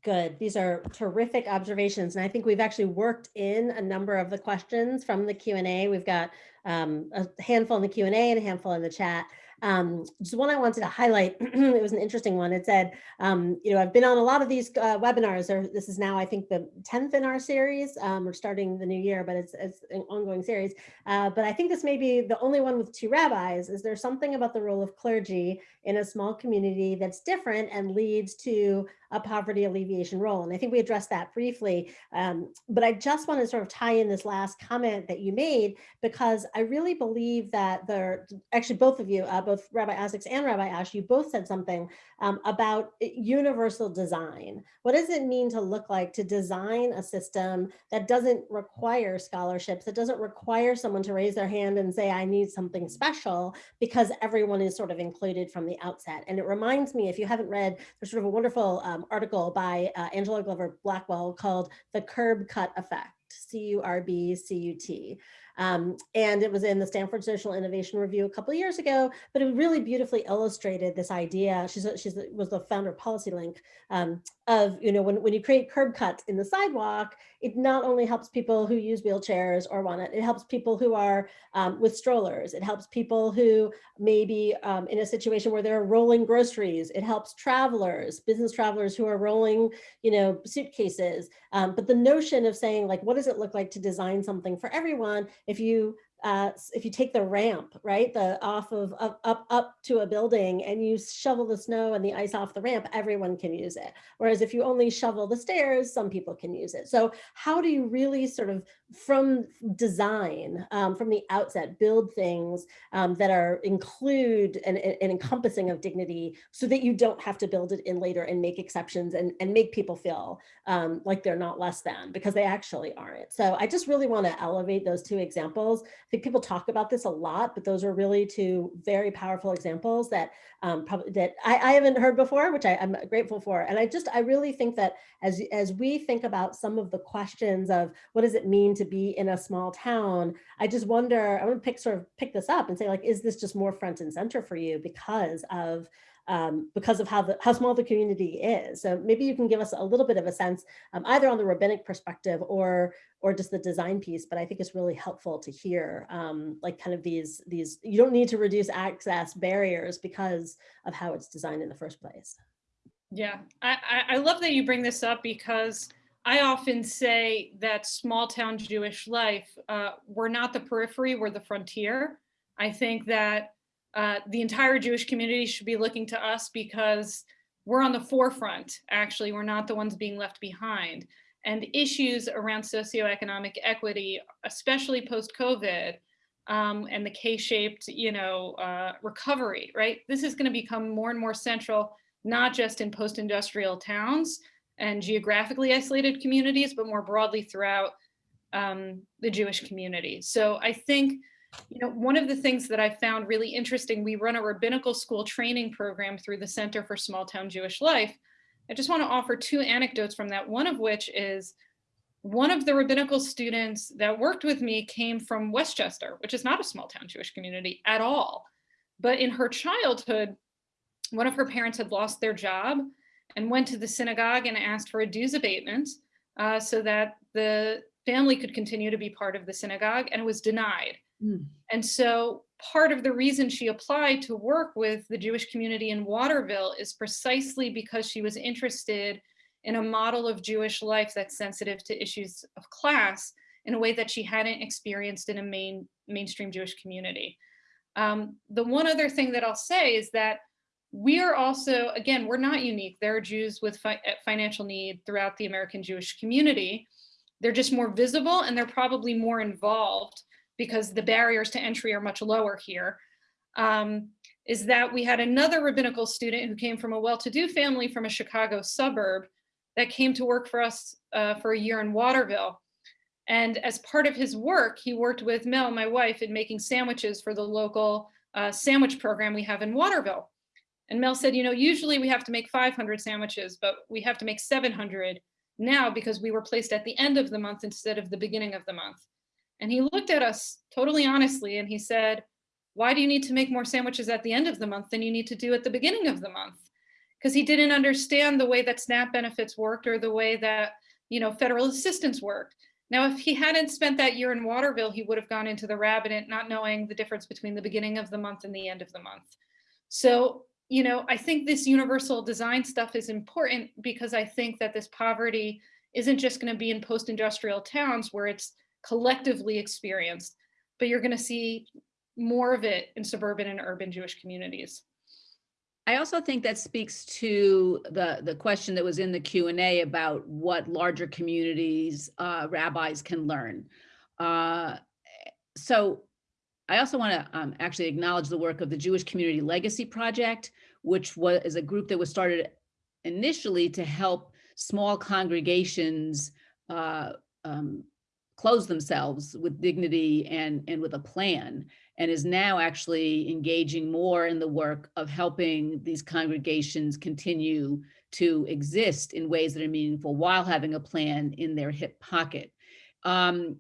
Good. These are terrific observations. And I think we've actually worked in a number of the questions from the Q&A. We've got um, a handful in the Q&A and a handful in the chat. Um, just one I wanted to highlight, it was an interesting one. It said, um, you know, I've been on a lot of these uh, webinars, or this is now, I think, the 10th in our series. Um, we're starting the new year, but it's, it's an ongoing series. Uh, but I think this may be the only one with two rabbis. Is there something about the role of clergy in a small community that's different and leads to a poverty alleviation role. And I think we addressed that briefly, um, but I just want to sort of tie in this last comment that you made, because I really believe that there, actually both of you, uh, both Rabbi Isaacs and Rabbi Asch, you both said something um, about universal design. What does it mean to look like to design a system that doesn't require scholarships, that doesn't require someone to raise their hand and say, I need something special because everyone is sort of included from the outset. And it reminds me, if you haven't read, there's sort of a wonderful um, article by uh, Angela Glover Blackwell called The Curb Cut Effect, C-U-R-B-C-U-T. Um, and it was in the Stanford Social Innovation Review a couple of years ago, but it really beautifully illustrated this idea. She's, a, she's a, was the founder of PolicyLink um, of, you know, when, when you create curb cuts in the sidewalk, it not only helps people who use wheelchairs or want it, it helps people who are um, with strollers. It helps people who may be um, in a situation where they're rolling groceries. It helps travelers, business travelers who are rolling, you know, suitcases. Um, but the notion of saying like, what does it look like to design something for everyone? If you uh, if you take the ramp, right, the off of up, up, up to a building and you shovel the snow and the ice off the ramp, everyone can use it. Whereas if you only shovel the stairs, some people can use it. So how do you really sort of from design, um, from the outset, build things um, that are include and encompassing of dignity so that you don't have to build it in later and make exceptions and, and make people feel um, like they're not less than because they actually aren't. So I just really want to elevate those two examples think people talk about this a lot, but those are really two very powerful examples that um, probably that I, I, haven't heard before, which I, am grateful for. And I just, I really think that as, as we think about some of the questions of what does it mean to be in a small town, I just wonder, I want to pick sort of pick this up and say like, is this just more front and center for you because of um, because of how the how small the community is. So maybe you can give us a little bit of a sense, um, either on the rabbinic perspective or or just the design piece. But I think it's really helpful to hear, um, like kind of these these. You don't need to reduce access barriers because of how it's designed in the first place. Yeah, I, I, love that you bring this up because I often say that small town Jewish life, uh, we're not the periphery, we're the frontier. I think that uh, the entire Jewish community should be looking to us because we're on the forefront, actually, we're not the ones being left behind. And issues around socioeconomic equity, especially post-COVID, um, and the K-shaped, you know, uh, recovery, right? This is gonna become more and more central, not just in post-industrial towns and geographically isolated communities, but more broadly throughout um, the Jewish community. So I think you know, one of the things that I found really interesting, we run a rabbinical school training program through the Center for Small Town Jewish Life. I just want to offer two anecdotes from that, one of which is one of the rabbinical students that worked with me came from Westchester, which is not a small town Jewish community at all. But in her childhood, one of her parents had lost their job and went to the synagogue and asked for a dues abatement uh, so that the family could continue to be part of the synagogue and it was denied. Mm. And so part of the reason she applied to work with the Jewish community in Waterville is precisely because she was interested in a model of Jewish life that's sensitive to issues of class in a way that she hadn't experienced in a main mainstream Jewish community. Um, the one other thing that I'll say is that we are also, again, we're not unique. There are Jews with fi financial need throughout the American Jewish community. They're just more visible and they're probably more involved because the barriers to entry are much lower here. Um, is that we had another rabbinical student who came from a well-to-do family from a Chicago suburb that came to work for us uh, for a year in Waterville. And as part of his work, he worked with Mel, my wife, in making sandwiches for the local uh, sandwich program we have in Waterville. And Mel said, you know, usually we have to make 500 sandwiches, but we have to make 700 now because we were placed at the end of the month instead of the beginning of the month. And he looked at us totally honestly and he said, why do you need to make more sandwiches at the end of the month than you need to do at the beginning of the month? Because he didn't understand the way that SNAP benefits worked or the way that, you know, federal assistance worked. Now, if he hadn't spent that year in Waterville, he would have gone into the rabbinate not knowing the difference between the beginning of the month and the end of the month. So, you know, I think this universal design stuff is important because I think that this poverty isn't just going to be in post-industrial towns where it's collectively experienced, but you're going to see more of it in suburban and urban Jewish communities. I also think that speaks to the, the question that was in the Q&A about what larger communities uh, rabbis can learn. Uh, so I also want to um, actually acknowledge the work of the Jewish Community Legacy Project, which was is a group that was started initially to help small congregations uh, um, close themselves with dignity and, and with a plan and is now actually engaging more in the work of helping these congregations continue to exist in ways that are meaningful while having a plan in their hip pocket. Um,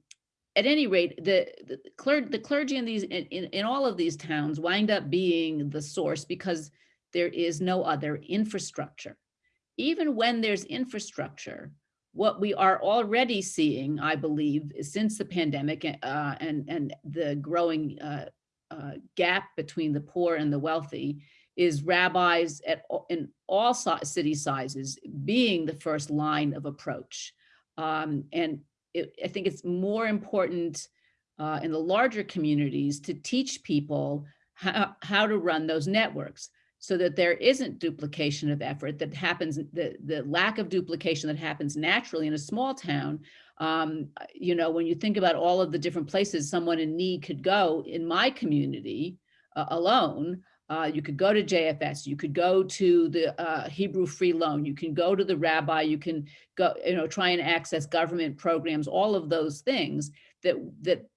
at any rate, the, the, cler the clergy in these in, in all of these towns wind up being the source because there is no other infrastructure. Even when there's infrastructure, what we are already seeing, I believe, since the pandemic uh, and, and the growing uh, uh, gap between the poor and the wealthy is rabbis at in all city sizes being the first line of approach. Um, and it, I think it's more important uh, in the larger communities to teach people how, how to run those networks so that there isn't duplication of effort that happens, the, the lack of duplication that happens naturally in a small town. Um, you know, when you think about all of the different places someone in need could go in my community uh, alone, uh, you could go to JFS, you could go to the uh, Hebrew Free Loan, you can go to the rabbi, you can go, you know, try and access government programs, all of those things that, that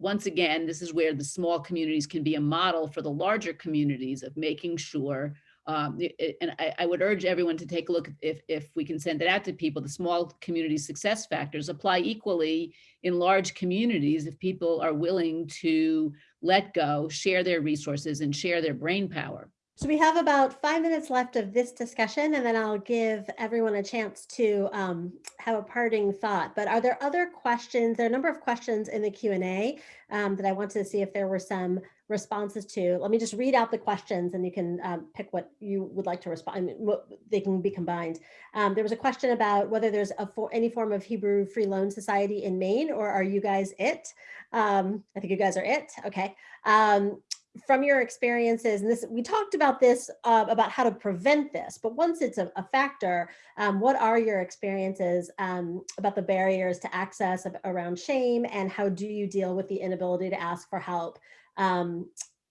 once again, this is where the small communities can be a model for the larger communities of making sure um, and I, I, would urge everyone to take a look if, if we can send it out to people, the small community success factors apply equally in large communities if people are willing to let go, share their resources and share their brain power. So we have about five minutes left of this discussion and then I'll give everyone a chance to um, have a parting thought. But are there other questions? There are a number of questions in the Q&A um, that I wanted to see if there were some responses to. Let me just read out the questions and you can um, pick what you would like to respond. I mean, what, they can be combined. Um, there was a question about whether there's a for any form of Hebrew Free Loan Society in Maine or are you guys it? Um, I think you guys are it. Okay. Um, from your experiences, and this we talked about this uh, about how to prevent this, but once it's a, a factor, um, what are your experiences um, about the barriers to access around shame, and how do you deal with the inability to ask for help, um,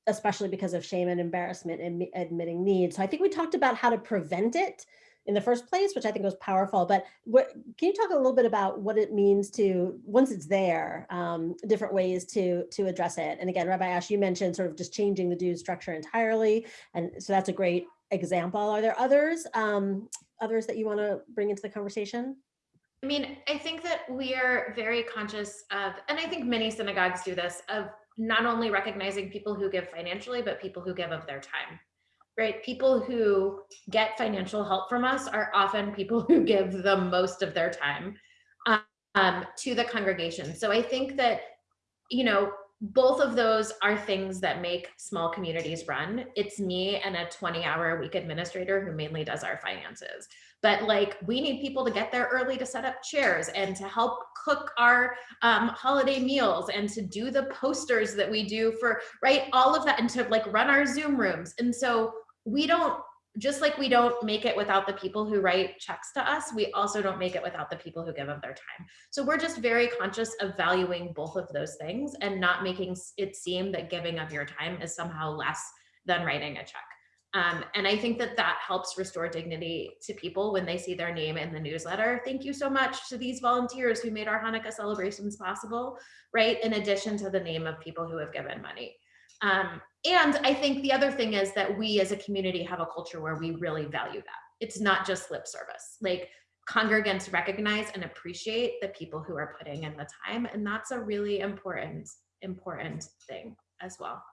especially because of shame and embarrassment in admitting need? So I think we talked about how to prevent it in the first place, which I think was powerful. But what, can you talk a little bit about what it means to, once it's there, um, different ways to, to address it? And again, Rabbi Asch, you mentioned sort of just changing the dues structure entirely. And so that's a great example. Are there others, um, others that you want to bring into the conversation? I mean, I think that we are very conscious of, and I think many synagogues do this, of not only recognizing people who give financially, but people who give of their time right? People who get financial help from us are often people who give the most of their time um, to the congregation. So I think that, you know, both of those are things that make small communities run. It's me and a 20 hour a week administrator who mainly does our finances. But like we need people to get there early to set up chairs and to help cook our um, holiday meals and to do the posters that we do for, right? All of that and to like run our Zoom rooms. And so we don't just like we don't make it without the people who write checks to us, we also don't make it without the people who give of their time. So we're just very conscious of valuing both of those things and not making it seem that giving of your time is somehow less than writing a check. Um, and I think that that helps restore dignity to people when they see their name in the newsletter. Thank you so much to these volunteers who made our Hanukkah celebrations possible, right? In addition to the name of people who have given money. Um, and I think the other thing is that we as a community have a culture where we really value that. It's not just lip service. Like congregants recognize and appreciate the people who are putting in the time. And that's a really important, important thing as well.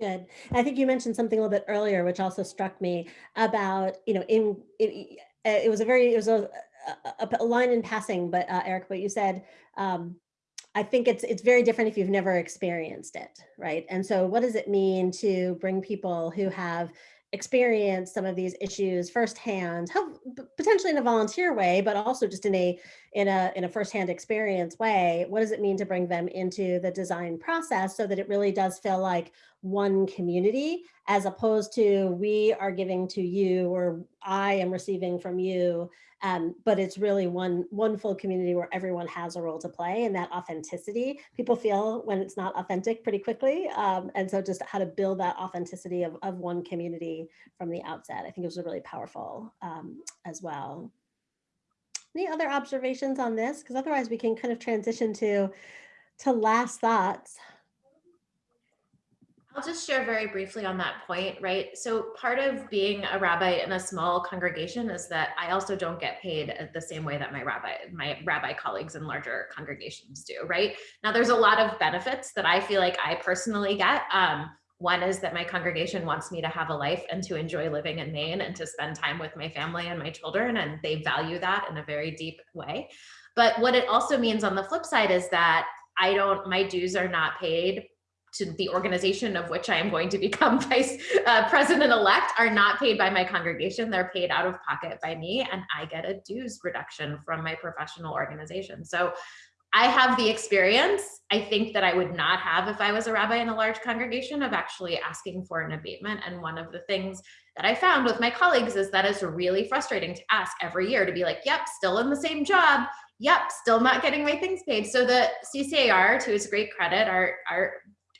Good. I think you mentioned something a little bit earlier, which also struck me about, you know, in it, it was a very, it was a, a, a line in passing, but uh, Eric, what you said, um, I think it's it's very different if you've never experienced it, right? And so what does it mean to bring people who have experienced some of these issues firsthand, have, potentially in a volunteer way, but also just in a in a in a firsthand experience way? What does it mean to bring them into the design process so that it really does feel like one community as opposed to we are giving to you or I am receiving from you um, but it's really one, one full community where everyone has a role to play and that authenticity, people feel when it's not authentic pretty quickly. Um, and so just how to build that authenticity of, of one community from the outset, I think it was really powerful um, as well. Any other observations on this? Because otherwise we can kind of transition to, to last thoughts. I'll just share very briefly on that point, right? So part of being a rabbi in a small congregation is that I also don't get paid the same way that my rabbi, my rabbi colleagues in larger congregations do, right? Now there's a lot of benefits that I feel like I personally get. Um, one is that my congregation wants me to have a life and to enjoy living in Maine and to spend time with my family and my children, and they value that in a very deep way. But what it also means on the flip side is that I don't, my dues are not paid to the organization of which I am going to become vice uh, president-elect are not paid by my congregation. They're paid out of pocket by me and I get a dues reduction from my professional organization. So I have the experience, I think that I would not have if I was a rabbi in a large congregation of actually asking for an abatement. And one of the things that I found with my colleagues is that it's really frustrating to ask every year to be like, yep, still in the same job. Yep, still not getting my things paid. So the CCAR, to its great credit, our, our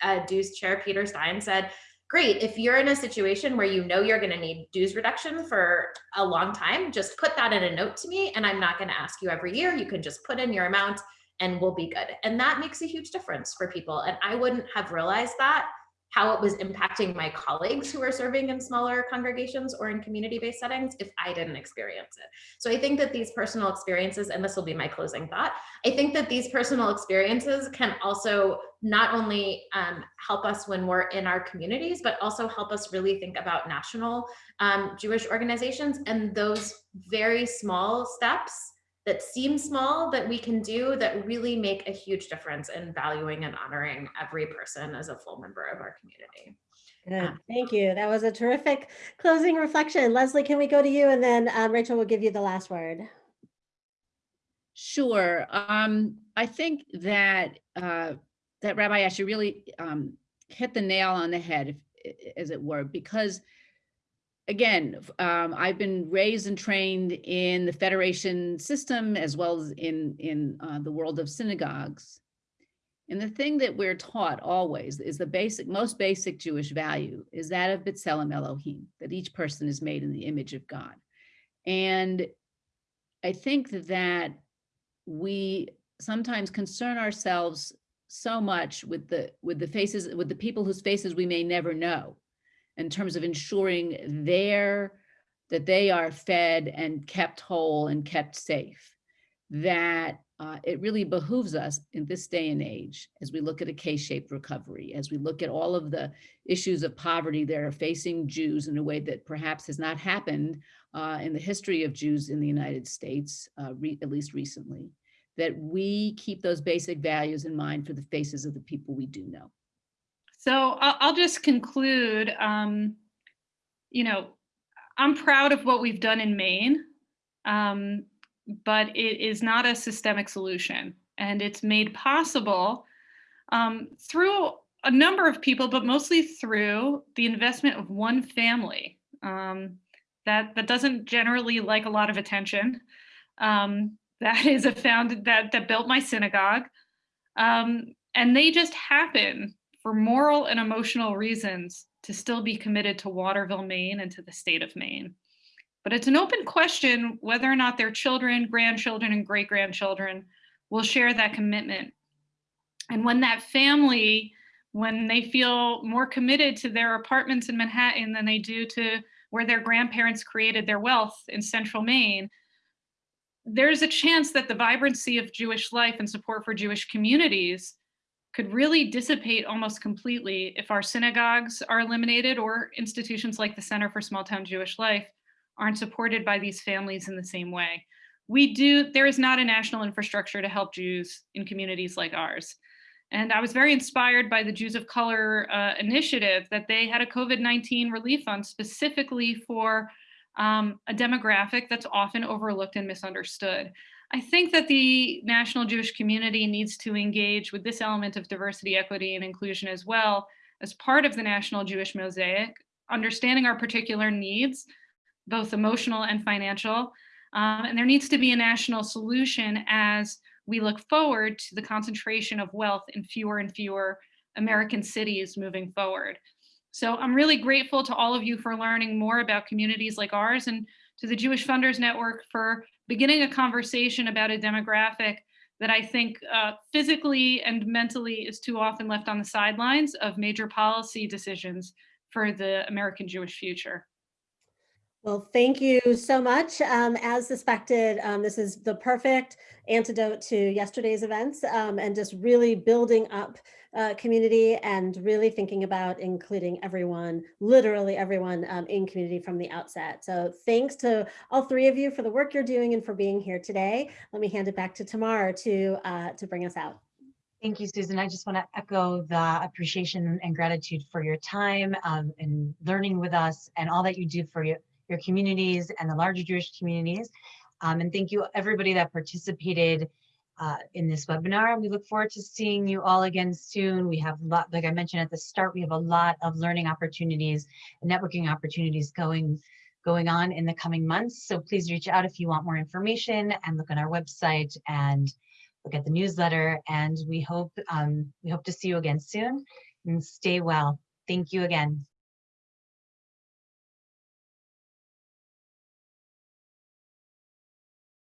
uh, dues chair Peter Stein said, great, if you're in a situation where you know you're gonna need dues reduction for a long time, just put that in a note to me and I'm not gonna ask you every year. You can just put in your amount and we'll be good. And that makes a huge difference for people. And I wouldn't have realized that how it was impacting my colleagues who are serving in smaller congregations or in community-based settings if I didn't experience it. So I think that these personal experiences, and this will be my closing thought, I think that these personal experiences can also not only um, help us when we're in our communities, but also help us really think about national um, Jewish organizations and those very small steps that seem small that we can do that really make a huge difference in valuing and honoring every person as a full member of our community. Good, thank you. That was a terrific closing reflection. Leslie, can we go to you and then um, Rachel will give you the last word. Sure. Um, I think that uh, that Rabbi Asher really um, hit the nail on the head, if, as it were, because again, um, I've been raised and trained in the federation system as well as in in uh, the world of synagogues. And the thing that we're taught always is the basic, most basic Jewish value is that of B'Tselem Elohim, that each person is made in the image of God. And I think that we sometimes concern ourselves so much with the with the faces with the people whose faces we may never know in terms of ensuring their that they are fed and kept whole and kept safe that uh, it really behooves us in this day and age as we look at a K-shaped recovery, as we look at all of the issues of poverty that are facing Jews in a way that perhaps has not happened uh, in the history of Jews in the United States, uh, at least recently, that we keep those basic values in mind for the faces of the people we do know. So I'll just conclude, um, you know, I'm proud of what we've done in Maine, um, but it is not a systemic solution. And it's made possible um, through a number of people, but mostly through the investment of one family um, that, that doesn't generally like a lot of attention. Um, that is a founded that that built my synagogue. Um, and they just happen for moral and emotional reasons to still be committed to waterville maine and to the state of maine. But it's an open question whether or not their children grandchildren and great grandchildren will share that commitment. And when that family when they feel more committed to their apartments in manhattan than they do to where their grandparents created their wealth in central maine there's a chance that the vibrancy of Jewish life and support for Jewish communities could really dissipate almost completely if our synagogues are eliminated or institutions like the Center for Small Town Jewish Life aren't supported by these families in the same way. We do, there is not a national infrastructure to help Jews in communities like ours. And I was very inspired by the Jews of Color uh, initiative that they had a COVID-19 relief fund specifically for um, a demographic that's often overlooked and misunderstood. I think that the national Jewish community needs to engage with this element of diversity, equity, and inclusion as well as part of the national Jewish mosaic, understanding our particular needs, both emotional and financial. Um, and there needs to be a national solution as we look forward to the concentration of wealth in fewer and fewer American cities moving forward. So I'm really grateful to all of you for learning more about communities like ours and to the Jewish Funders Network for beginning a conversation about a demographic that I think uh, physically and mentally is too often left on the sidelines of major policy decisions for the American Jewish future. Well, thank you so much. Um, as suspected, um, this is the perfect antidote to yesterday's events um, and just really building up uh, community and really thinking about including everyone, literally everyone um, in community from the outset. So thanks to all three of you for the work you're doing and for being here today. Let me hand it back to Tamar to, uh, to bring us out. Thank you, Susan. I just want to echo the appreciation and gratitude for your time um, and learning with us and all that you do for your your communities and the larger Jewish communities. Um, and thank you everybody that participated uh, in this webinar. We look forward to seeing you all again soon. We have a lot, like I mentioned at the start, we have a lot of learning opportunities and networking opportunities going going on in the coming months. So please reach out if you want more information and look on our website and look at the newsletter. And we hope um, we hope to see you again soon and stay well. Thank you again.